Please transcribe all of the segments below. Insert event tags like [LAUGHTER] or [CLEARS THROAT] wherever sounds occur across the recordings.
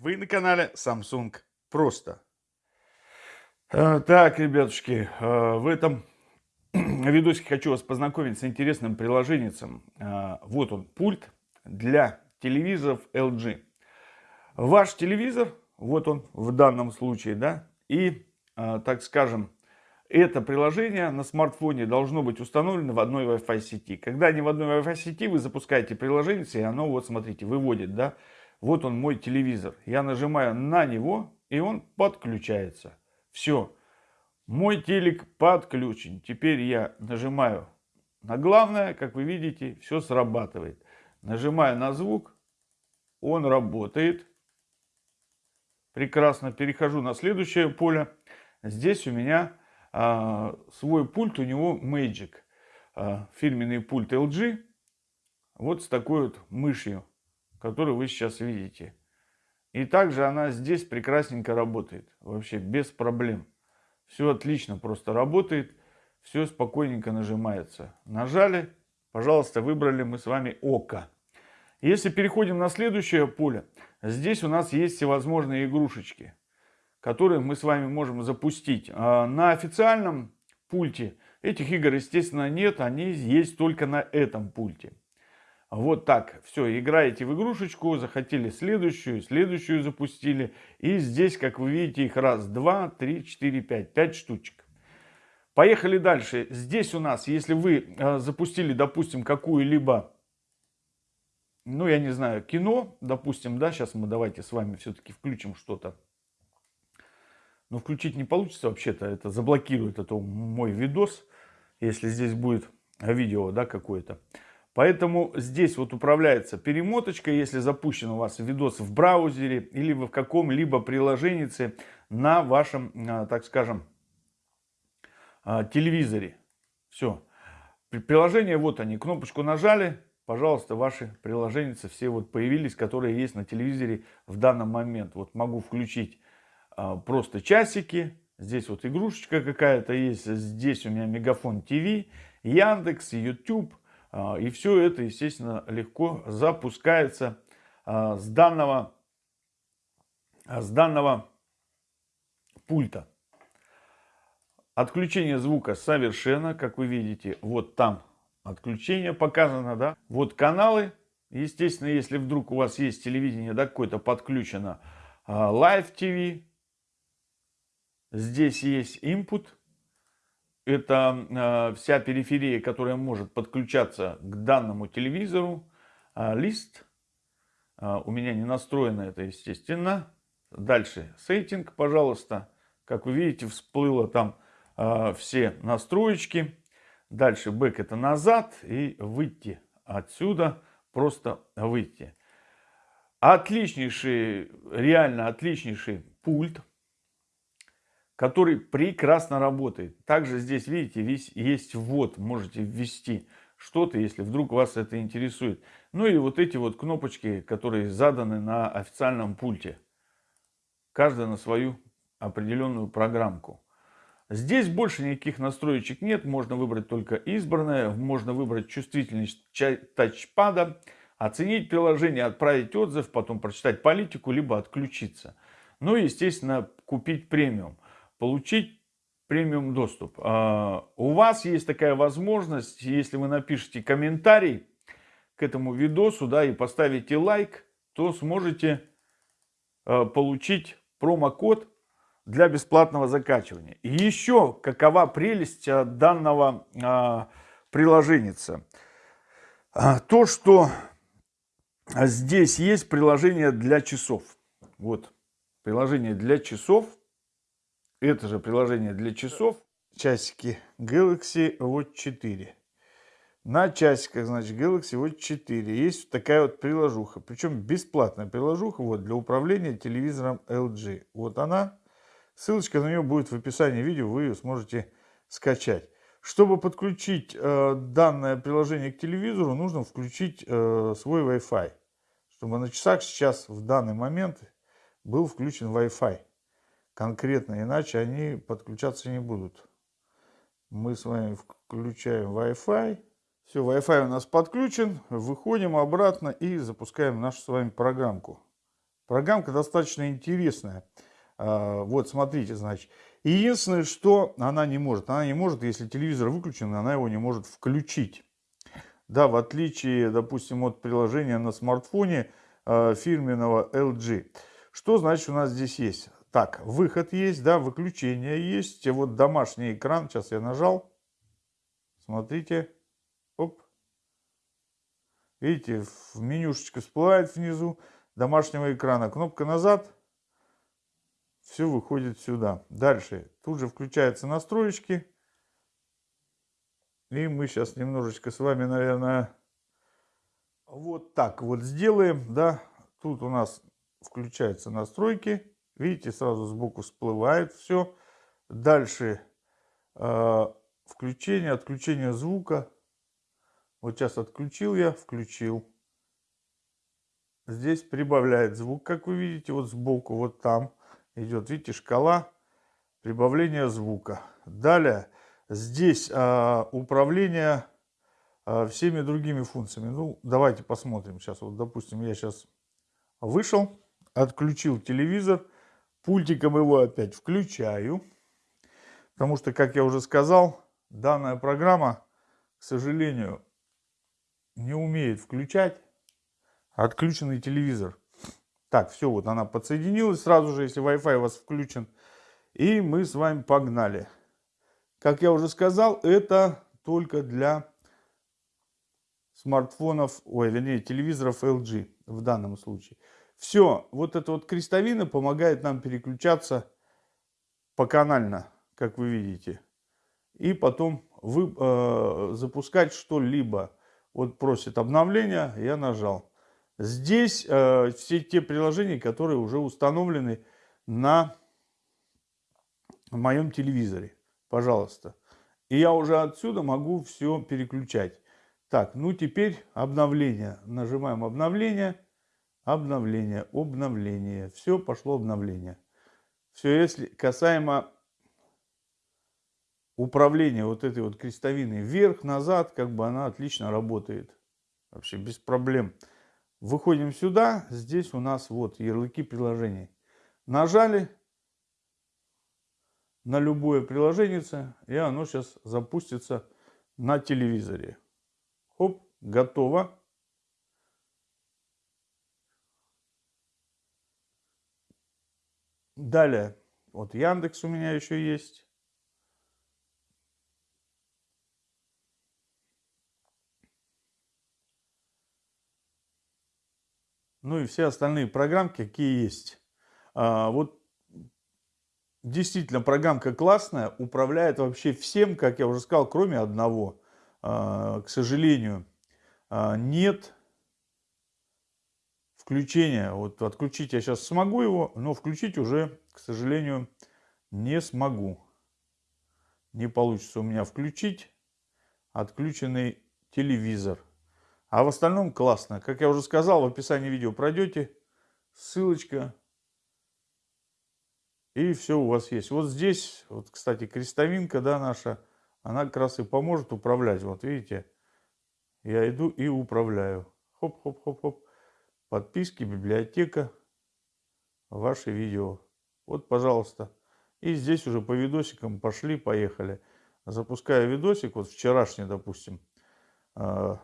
Вы на канале Samsung Просто. Э, так, ребятушки, э, в этом [CLEARS THROAT] видосике хочу вас познакомить с интересным приложением. Э, вот он, пульт для телевизоров LG. Ваш телевизор, вот он в данном случае, да, и, так скажем, это приложение на смартфоне должно быть установлено в одной Wi-Fi сети. Когда не в одной Wi-Fi сети, вы запускаете приложение, и оно, вот смотрите, выводит, да, вот он мой телевизор. Я нажимаю на него, и он подключается. Все. Мой телек подключен. Теперь я нажимаю на главное, как вы видите, все срабатывает. Нажимаю на звук, он работает. Прекрасно. Перехожу на следующее поле. Здесь у меня а, свой пульт, у него Magic. А, фирменный пульт LG. Вот с такой вот мышью которую вы сейчас видите. И также она здесь прекрасненько работает. Вообще без проблем. Все отлично просто работает. Все спокойненько нажимается. Нажали. Пожалуйста, выбрали мы с вами око. Если переходим на следующее поле. Здесь у нас есть всевозможные игрушечки. Которые мы с вами можем запустить. А на официальном пульте этих игр, естественно, нет. Они есть только на этом пульте. Вот так. Все, играете в игрушечку, захотели следующую, следующую запустили. И здесь, как вы видите, их раз, два, три, четыре, пять. Пять штучек. Поехали дальше. Здесь у нас, если вы э, запустили, допустим, какую-либо, ну, я не знаю, кино, допустим, да, сейчас мы давайте с вами все-таки включим что-то. Но включить не получится вообще-то, это заблокирует это мой видос, если здесь будет видео, да, какое-то. Поэтому здесь вот управляется перемоточка, если запущен у вас видос в браузере или в каком-либо приложении на вашем, а, так скажем, а, телевизоре. Все. Приложение, вот они, кнопочку нажали, пожалуйста, ваши приложения все вот появились, которые есть на телевизоре в данный момент. Вот могу включить а, просто часики, здесь вот игрушечка какая-то есть, здесь у меня Мегафон ТВ, Яндекс, YouTube, и все это, естественно, легко запускается а, с данного, а, с данного пульта. Отключение звука совершенно, как вы видите, вот там отключение показано, да. Вот каналы, естественно, если вдруг у вас есть телевидение, да, какое-то подключено, Live TV, здесь есть input, это э, вся периферия, которая может подключаться к данному телевизору. А, лист. А, у меня не настроено это, естественно. Дальше сеттинг, пожалуйста. Как вы видите, всплыло там а, все настроечки. Дальше бэк это назад и выйти отсюда, просто выйти. Отличнейший, реально отличнейший пульт который прекрасно работает. Также здесь, видите, весь, есть ввод, можете ввести что-то, если вдруг вас это интересует. Ну и вот эти вот кнопочки, которые заданы на официальном пульте. Каждая на свою определенную программку. Здесь больше никаких настроечек нет, можно выбрать только избранное, можно выбрать чувствительность тачпада, оценить приложение, отправить отзыв, потом прочитать политику, либо отключиться. Ну и, естественно, купить премиум получить премиум доступ. А, у вас есть такая возможность, если вы напишите комментарий к этому видосу, да, и поставите лайк, то сможете а, получить промокод для бесплатного закачивания. И еще какова прелесть а, данного приложения. То, что здесь есть приложение для часов. Вот, приложение для часов это же приложение для часов. Часики Galaxy Watch 4. На часиках, значит, Galaxy Watch 4 есть такая вот приложуха. Причем бесплатная приложуха вот, для управления телевизором LG. Вот она. Ссылочка на нее будет в описании видео. Вы ее сможете скачать. Чтобы подключить э, данное приложение к телевизору, нужно включить э, свой Wi-Fi. Чтобы на часах сейчас в данный момент был включен Wi-Fi конкретно, иначе они подключаться не будут. Мы с вами включаем Wi-Fi. Все, Wi-Fi у нас подключен. Выходим обратно и запускаем нашу с вами программку. Программка достаточно интересная. А, вот, смотрите, значит. Единственное, что она не может. Она не может, если телевизор выключен, она его не может включить. Да, в отличие, допустим, от приложения на смартфоне э, фирменного LG. Что значит у нас здесь есть? Так, выход есть, да, выключение есть. Вот домашний экран, сейчас я нажал. Смотрите. Оп. Видите, менюшечка всплывает внизу домашнего экрана. Кнопка назад. Все выходит сюда. Дальше. Тут же включаются настройки. И мы сейчас немножечко с вами, наверное, вот так вот сделаем. Да, тут у нас включаются настройки. Видите, сразу сбоку всплывает все. Дальше э, включение, отключение звука. Вот сейчас отключил я, включил. Здесь прибавляет звук, как вы видите, вот сбоку, вот там идет, видите, шкала прибавления звука. Далее здесь а, управление а, всеми другими функциями. Ну, давайте посмотрим сейчас. Вот, допустим, я сейчас вышел, отключил телевизор, пультиком его опять включаю. Потому что, как я уже сказал, данная программа, к сожалению, не умеет включать отключенный телевизор. Так, все, вот она подсоединилась сразу же, если Wi-Fi у вас включен. И мы с вами погнали. Как я уже сказал, это только для смартфонов, ой, вернее, телевизоров LG в данном случае. Все, вот эта вот крестовина помогает нам переключаться поканально, как вы видите. И потом вы, э, запускать что-либо. Вот просит обновления, я нажал. Здесь э, все те приложения, которые уже установлены на моем телевизоре. Пожалуйста. И я уже отсюда могу все переключать. Так, ну теперь обновление. Нажимаем обновление, обновление, обновление. Все, пошло обновление. Все, если касаемо управления вот этой вот крестовиной вверх-назад, как бы она отлично работает. Вообще без проблем. Выходим сюда, здесь у нас вот ярлыки приложений. Нажали на любое приложение, и оно сейчас запустится на телевизоре. Хоп, готово. Далее, вот Яндекс у меня еще есть. Ну и все остальные программки, какие есть. А, вот действительно программка классная, управляет вообще всем, как я уже сказал, кроме одного. А, к сожалению, а, нет включения. Вот отключить я сейчас смогу его, но включить уже, к сожалению, не смогу. Не получится у меня включить отключенный телевизор. А в остальном классно. Как я уже сказал, в описании видео пройдете, ссылочка, и все у вас есть. Вот здесь, вот, кстати, крестовинка, да, наша, она как раз и поможет управлять. Вот видите, я иду и управляю. Хоп-хоп-хоп-хоп подписки, библиотека, ваши видео. Вот, пожалуйста. И здесь уже по видосикам пошли, поехали. Запускаю видосик, вот вчерашний, допустим, а,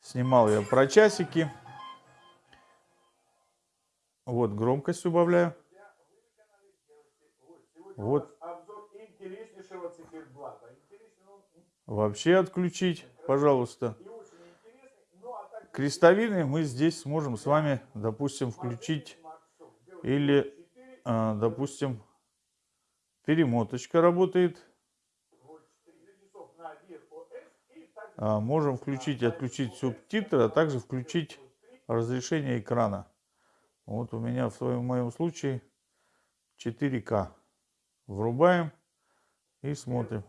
снимал я про часики. Вот громкость убавляю. Вот. Вообще отключить, пожалуйста крестовины мы здесь сможем с вами, допустим, включить или, а, допустим, перемоточка работает. А, можем включить и отключить субтитры, а также включить разрешение экрана. Вот у меня в своем в моем случае 4К. Врубаем и смотрим.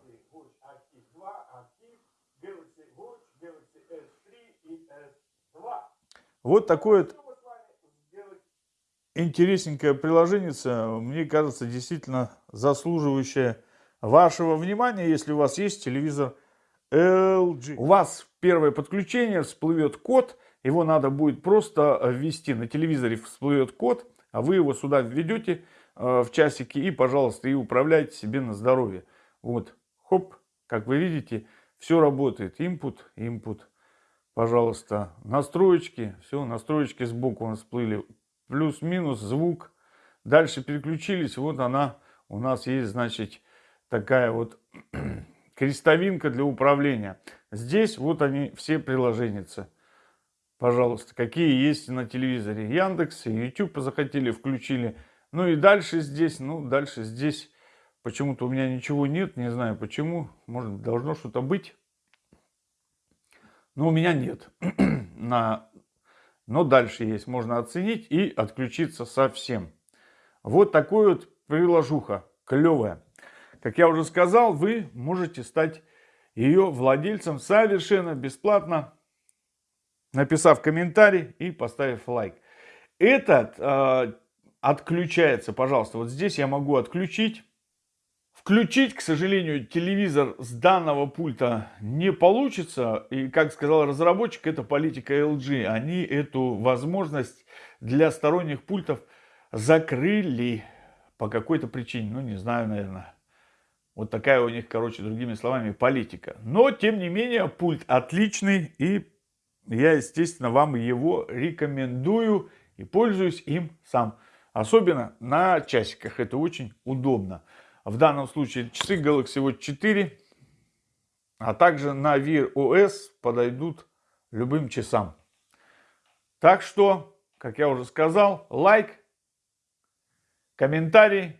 Вот такое интересненькое приложение, мне кажется, действительно заслуживающее вашего внимания, если у вас есть телевизор LG. У вас первое подключение всплывет код, Его надо будет просто ввести. На телевизоре всплывет код, а вы его сюда введете э, в часики и, пожалуйста, и управляйте себе на здоровье. Вот, хоп, как вы видите, все работает. Input, input. Пожалуйста, настроечки. Все, настроечки сбоку у нас всплыли. Плюс-минус, звук. Дальше переключились. Вот она у нас есть, значит, такая вот [CLEARS THROAT] крестовинка для управления. Здесь вот они все приложения. Пожалуйста, какие есть на телевизоре. Яндекс и YouTube захотели, включили. Ну и дальше здесь, ну дальше здесь почему-то у меня ничего нет, не знаю почему. Может должно что-то быть. Но у меня нет. [CLEARS THROAT] на... Но дальше есть, можно оценить и отключиться совсем. Вот такой вот приложуха, клевая. Как я уже сказал, вы можете стать ее владельцем совершенно бесплатно, написав комментарий и поставив лайк. Этот э, отключается, пожалуйста, вот здесь я могу отключить. Включить, к сожалению, телевизор с данного пульта не получится. И, как сказал разработчик, это политика LG. Они эту возможность для сторонних пультов закрыли по какой-то причине. Ну, не знаю, наверное. Вот такая у них, короче, другими словами, политика. Но, тем не менее, пульт отличный. И я, естественно, вам его рекомендую. И пользуюсь им сам. Особенно на часиках. Это очень удобно. В данном случае часы Galaxy Watch 4. А также на Wear OS подойдут любым часам. Так что, как я уже сказал, лайк, комментарий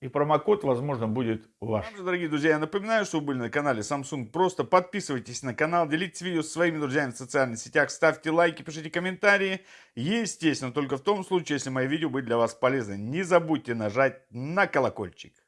и промокод, возможно, будет ваш. Также, дорогие друзья, я напоминаю, что вы были на канале Samsung. Просто подписывайтесь на канал, делитесь видео со своими друзьями в социальных сетях, ставьте лайки, пишите комментарии. Естественно, только в том случае, если мои видео были для вас полезны. Не забудьте нажать на колокольчик.